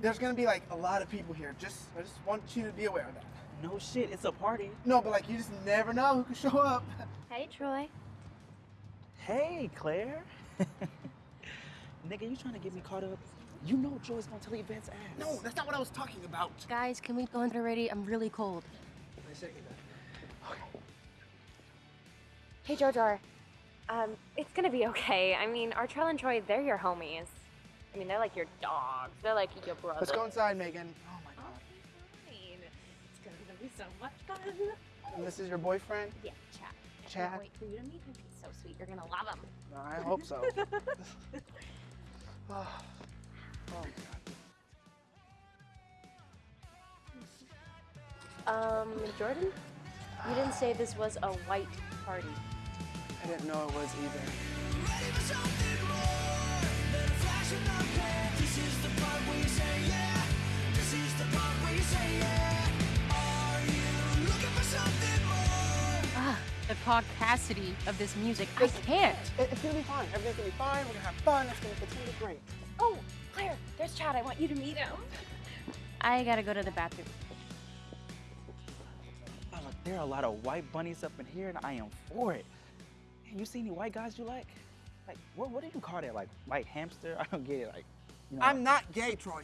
there's gonna be like a lot of people here. Just I just want you to be aware of that. No shit, it's a party. No, but like you just never know who could show up. Hey, Troy. Hey, Claire. Nigga, you trying to get me caught up? You know Joy's gonna tell Yvette's ass. No, that's not what I was talking about. Guys, can we go in there already? I'm really cold. I second that. Hey, Jojo. Um, it's gonna be okay. I mean, Artrell and Troy, they're your homies. I mean, they're like your dogs. They're like your brother. Let's go inside, Megan. Oh my god. Fine. It's gonna be so much fun. And this is your boyfriend? Yeah, Chad. I Chad? can't wait for you to meet him. He's so sweet. You're gonna love him. I hope so. oh, oh my god. Um, Jordan? You didn't say this was a white party. I didn't know it was either. The caucasity of this music. I can't. It's gonna be fine. Everything's gonna be fine. We're gonna have fun. It's gonna, it's gonna be great. Oh, Claire, there's Chad. I want you to meet him. I gotta go to the bathroom. Oh, look, there are a lot of white bunnies up in here, and I am for it. Man, you see any white guys you like? Like, what, what do you call that? Like, white hamster? I don't get it. Like, you know. I'm not gay, Troy.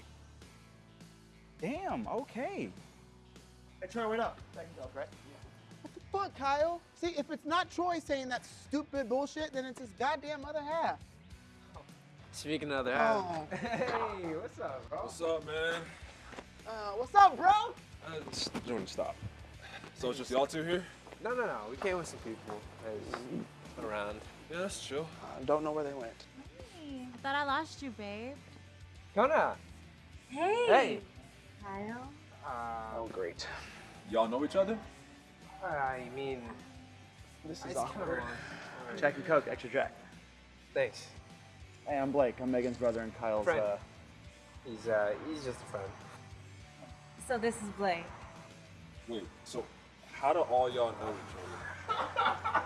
Damn, okay. Hey, Troy, wait up. Second job, right? What the fuck, Kyle? See, if it's not Troy saying that stupid bullshit, then it's his goddamn other half. Speaking of the half. Oh. Hey, what's up, bro? What's up, man? Uh, what's up, bro? Uh, s- Jordan, stop. So it's just y'all two here? No, no, no. We came with some people. Guys, around. Yeah, that's true. I don't know where they went. Thought I lost you, babe. Kona. Hey. Hey. Kyle. Uh, Oh, great. Y'all know each other? I mean, This is ice awkward. cream. Alright. Jackie Coke, extra Jack. Thanks. Hey, I'm Blake. I'm Megan's brother and Kyle's. Friend. Uh, He's uh, he's just a friend. So this is Blake. Wait, so how do all y'all know each other?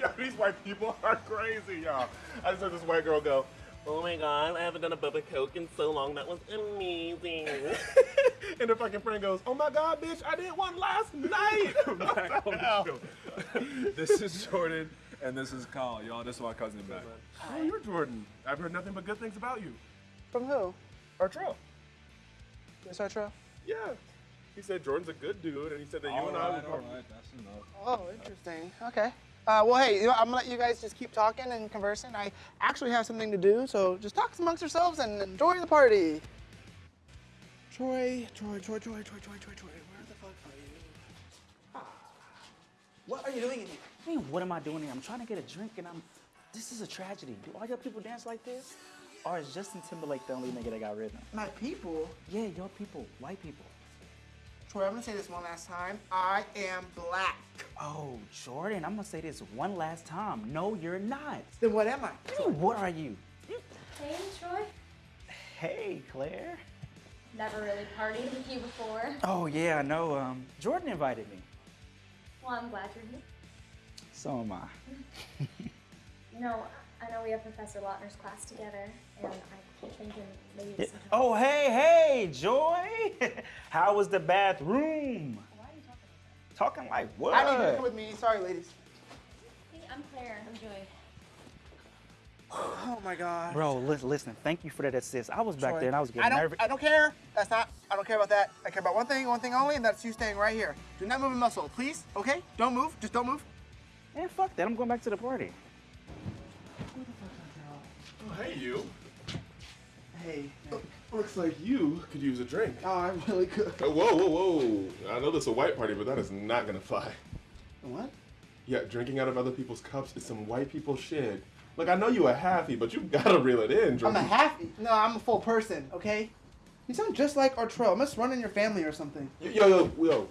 Yo, these white people are crazy, y'all. I just heard this white girl go, Oh my god, I haven't done a Bubba Coke in so long. That was amazing. and her fucking friend goes, Oh my god, bitch, I did one last night. Back on the show. this is Jordan, and this is Kyle. Y'all, this is my cousin back. Oh, you're Jordan. I've heard nothing but good things about you. From who? Artrell. Miss Artrell? Yeah. He said Jordan's a good dude, and he said that you All and I right, would all right, that's enough. Oh, interesting. Okay. Uh, well, hey, you know, I'm gonna let you guys just keep talking and conversing. I actually have something to do, so just talk amongst yourselves and enjoy the party. Troy, Troy, Troy, Troy, Troy, Troy, Troy, Troy, where the fuck are you? What are you doing in here? I mean, what am I doing here? I'm trying to get a drink, and I'm. This is a tragedy. Do all your people dance like this? Or is Justin Timberlake the only nigga that got rhythm? My people. Yeah, your people, white people. Troy, I'm gonna say this one last time. I am black. Oh, Jordan, I'm gonna say this one last time. No, you're not. Then what am I? I mean, what are you? Hey, Troy. Hey, Claire. Never really partied with you before. Oh yeah, I know. Um, Jordan invited me. Well, I'm glad you're here. So am I. You know, I know we have Professor Lautner's class together, and I keep thinking maybe Yeah. we should Oh, hey, hey, Joy. How was the bathroom? Why are you talking Talking like what? I need you to come with me. Sorry, ladies. Hey, I'm Claire. I'm Joy. Oh my god. Bro, li- listen, thank you for that assist. I was back Troy, there and I was I getting don't, nervous. I don't care. That's not. I don't care about that. I care about one thing, one thing only, and that's you staying right here. Do not move a muscle, please. Okay? Don't move. Just don't move. Man, fuck that. I'm going back to the party. Oh, hey, you. Hey. Looks like you could use a drink. Oh, I really could. Uh, whoa, whoa, whoa. I know this is a white party, but that is not gonna fly. What? Yeah, drinking out of other people's cups is some white people shit. Look, I know you a halfie, but you gotta reel it in. I'm a halfie. No, I'm a full person. Okay? You sound just like Artrell. I must run in your family or something. Yo, yo, yo, yo.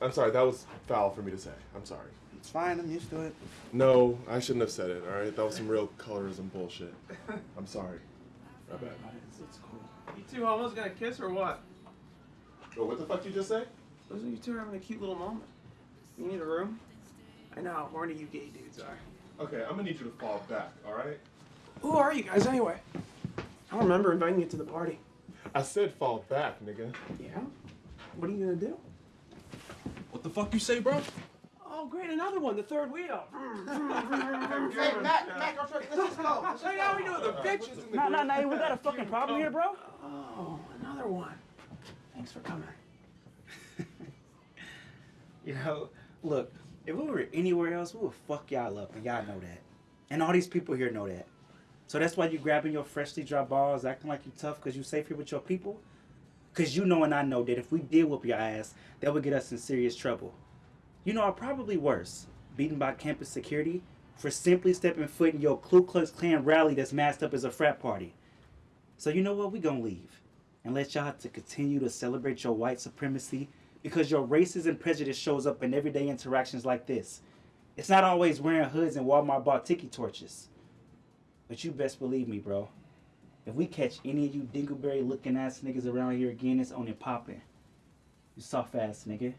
I'm sorry, that was foul for me to say. I'm sorry. It's fine. I'm used to it. No, I shouldn't have said it, alright? That was some real colorism bullshit. I'm sorry. My bad. It's cool. You two almost gonna kiss or what? Oh, what the fuck you just say? Those you two are having a cute little moment. You need a room? I know how horny you gay dudes are. Okay, I'm gonna need you to fall back, alright? Who are you guys anyway? I don't remember inviting you to the party. I said fall back, nigga. Yeah? What are you gonna do? What the fuck you say, bro? Oh, great, another one, the third wheel. Hey, Mac, Mac, let's just let's just go. Let's just Hey, how we go. doing? The bitches. Nah, nah, nah. We got a fucking problem here, bro. Oh, another one. Thanks for coming. You know, look, if we were anywhere else, we would fuck y'all up, and y'all know that. And all these people here know that. So that's why you grabbing your freshly dropped balls, acting like you tough because you safe here with your people? Because you know and I know that if we did whoop your ass, that would get us in serious trouble. You know, or probably worse, beaten by campus security for simply stepping foot in your Ku Klux Klan rally that's masked up as a frat party. So you know what? We gonna leave and let y'all to continue to celebrate your white supremacy because your racism and prejudice shows up in everyday interactions like this. It's not always wearing hoods and Walmart bought tiki torches. But you best believe me, bro. If we catch any of you dingleberry looking ass niggas around here again, it's on popping. You soft ass nigga.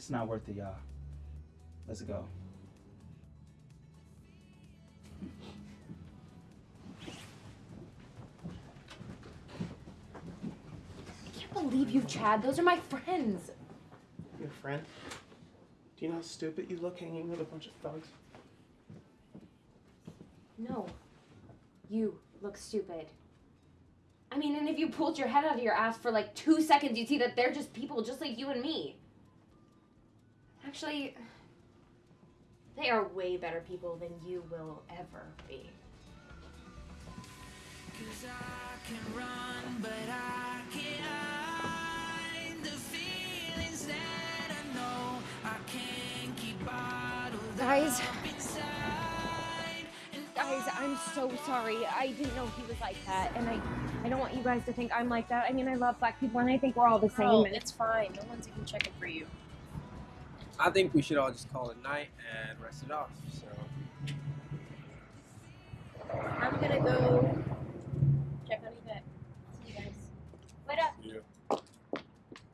It's not worth it, y'all. Let's go. I can't believe you, Chad. Those are my friends. Your friend? Do you know how stupid you look hanging with a bunch of thugs? No. You look stupid. I mean, and if you pulled your head out of your ass for like two seconds, you'd see that they're just people just like you and me. Actually, they are way better people than you will ever be. Guys. Guys, I'm so sorry. I didn't know he was like that, and I, I don't want you guys to think I'm like that. I mean, I love black people, and I think we're all the same. Oh, and it's fine. No one's even checking for you. I think we should all just call it night and rest it off. So I'm gonna go check on Yvette. See you guys. Wait up. Yeah.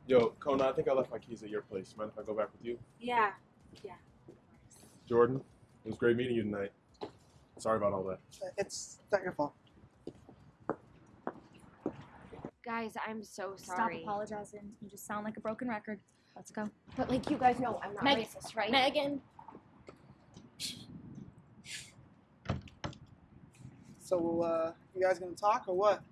Yo, Kona, I think I left my keys at your place. Mind if I go back with you? Yeah. Yeah. Jordan, it was great meeting you tonight. Sorry about all that. It's not your fault. Guys, I'm so sorry. Stop apologizing. You just sound like a broken record. Let's go. But like you guys know, I'm not Meg- racist, right? Megan. So, uh, you guys gonna talk or what?